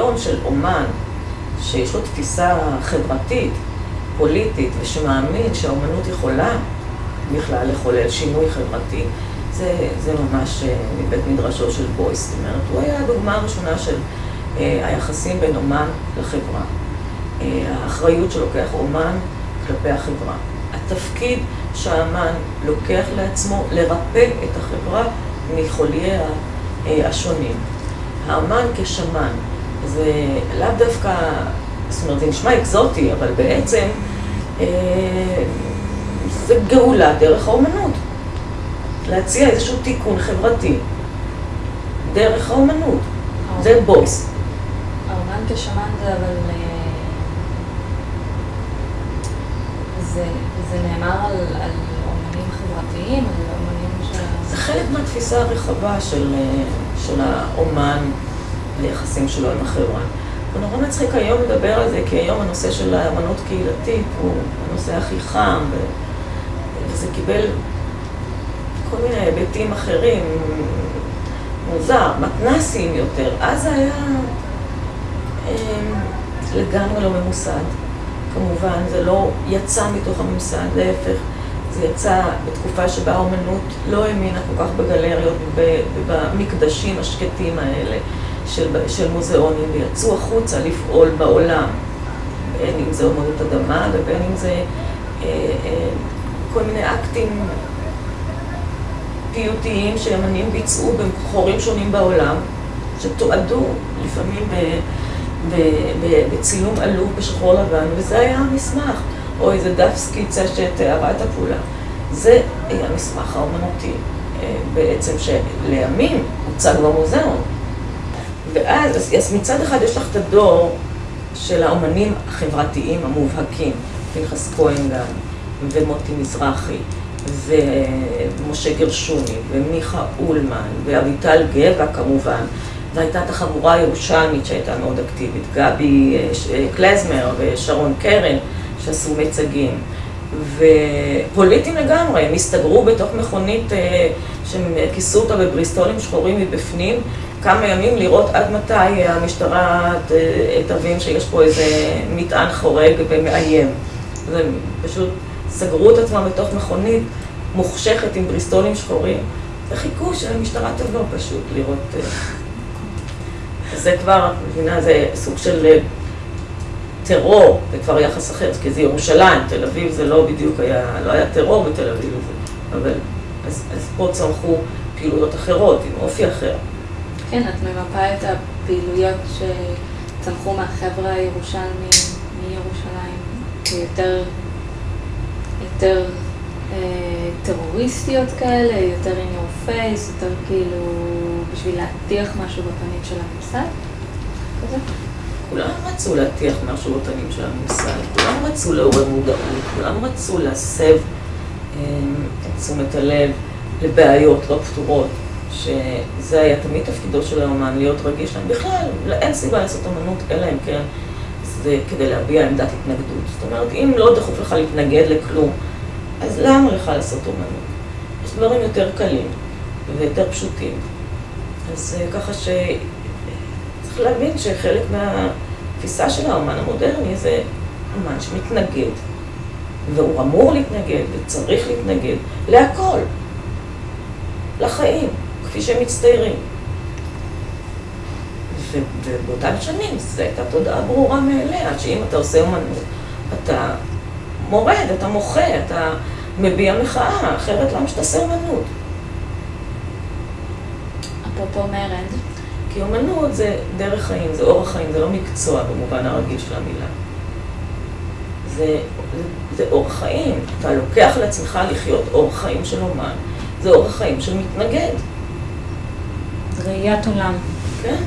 הרעיון של אומן, שיש לו תפיסה חברתית, פוליטית, ושמאמין שהאומנות יכולה בכלל לחולל שינוי חברתי, זה, זה ממש אה, מבית מדרשו של בויס. זאת אומרת, הוא היה הדוגמה הראשונה של אה, היחסים בין אומן לחברה. אה, האחריות שלוקח אומן כלפי החברה. התפקיד שהאמן לוקח לעצמו לרפא את החברה מחולייה השונים. האמן כשמן, זה לאו דווקא, זאת אומרת, זה נשמע אקזוטי, אבל בעצם זה גאולה דרך האומנות. להציע איזשהו תיקון חברתי דרך האומנות. זה בויס. האומן כשמן זה אבל... אה, זה, זה נאמר על, על אומנים חברתיים, על אומנים ש... זה חלק מהתפיסה הרחבה של, אה, של האומן ליחסים שלו עם החברה. זה נורא מצחיק היום לדבר על זה, כי היום הנושא של האמנות קהילתית הוא הנושא הכי חם, וזה קיבל כל מיני היבטים אחרים, מוזר, מתנסים יותר. אז היה אמ, לגמרי לא ממוסד. כמובן, זה לא יצא מתוך הממסד, להפך. זה יצא בתקופה שבה האומנות לא האמינה כל כך בגלריות ובמקדשים השקטים האלה של, של מוזיאונים, ויצאו החוצה לפעול בעולם, בין אם זה אומנות אדמה ובין אם זה אה, אה, כל מיני אקטים פיוטיים שאמנים ביצעו בחורים שונים בעולם, שתועדו לפעמים ב, ב, ב, בצילום עלוב בשחור לבן, וזה היה המסמך, או איזה דף סקיצה שתיארה את הפעולה. זה היה המסמך האומנותי, אה, בעצם שלימים הוצג במוזיאון. ואז, אז מצד אחד יש לך את הדור של האומנים החברתיים המובהקים, פנחס כהן גם, ומוטי מזרחי, ומשה גרשוני, ומיכה אולמן, ואביטל גבע כמובן, והייתה את החבורה הירושלמית שהייתה מאוד אקטיבית, גבי אה, אה, קלזמר ושרון קרן, שעשו מיצגים. ופוליטיים לגמרי, הם הסתגרו בתוך מכונית אה, שהם כיסו אותה בבריסטולים שחורים מבפנים, כמה ימים לראות עד מתי המשטרה תבין שיש פה איזה מטען חורג ומאיים. זה פשוט סגרו את עצמם בתוך מכונית מוחשכת עם בריסטולים שחורים, וחיכו שהמשטרה תבוא פשוט לראות... אה, זה כבר, את מבינה, זה סוג של אה, טרור, זה כבר יחס אחר, כי זה ירושלים, תל אביב זה לא בדיוק היה, לא היה טרור בתל אביב, אבל אז, אז פה צמחו פעילויות אחרות, עם אופי אחר. כן, את ממפה את הפעילויות שצמחו מהחבר'ה הירושלמים מירושלים, כיותר יותר אה, טרוריסטיות כאלה, יותר in your face, יותר כאילו בשביל להטיח משהו בפנים של הממסד? רצו להטיח משהו בפנים של הממסד, כולם רצו לעורר מודעות, כולם רצו להסב אה, את תשומת הלב לבעיות לא פתורות, שזה היה תמיד תפקידו של האומן, להיות רגיש להם. בכלל, אין סיבה לעשות אמנות, אלא אם כן זה כדי להביע עמדת התנגדות. זאת אומרת, אם לא דחוף לך להתנגד לכלום, אז למה לך לעשות אומנות? יש דברים יותר קלים ויותר פשוטים. אז אה, ככה שצריך להבין שחלק מהתפיסה של האומן המודרני זה אומן שמתנגד, והוא אמור להתנגד וצריך להתנגד להכל, לחיים, כפי שהם מצטיירים. ובאותן שנים זו הייתה תודעה ברורה מאליה, שאם אתה עושה אומנות, אתה מורד, אתה מוחה, אתה מביע מחאה, אחרת למה שתעשה אומנות? אפרופו מרד. כי אומנות זה דרך חיים, זה אורח חיים, זה לא מקצוע במובן הרגיל של המילה. זה, זה, זה אורח חיים. אתה לוקח לעצמך לחיות אורח חיים של אומן, זה אורח חיים של מתנגד. ראיית עולם. כן.